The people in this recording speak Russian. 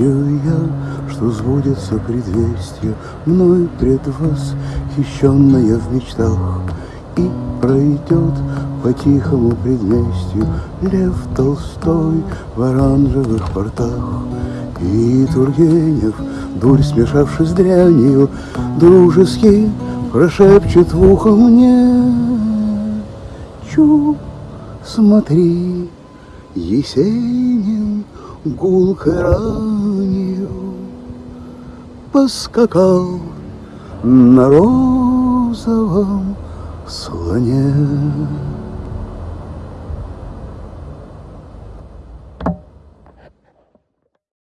Верю я, что сбудется предвестие Мной предвосхищенное в мечтах И пройдет по тихому предместью Лев Толстой в оранжевых портах И Тургенев, дурь смешавшись с дрянью Дружески прошепчет в ухо мне Чу, смотри, Есенин гулкой ранью Поскакал на розовом слоне.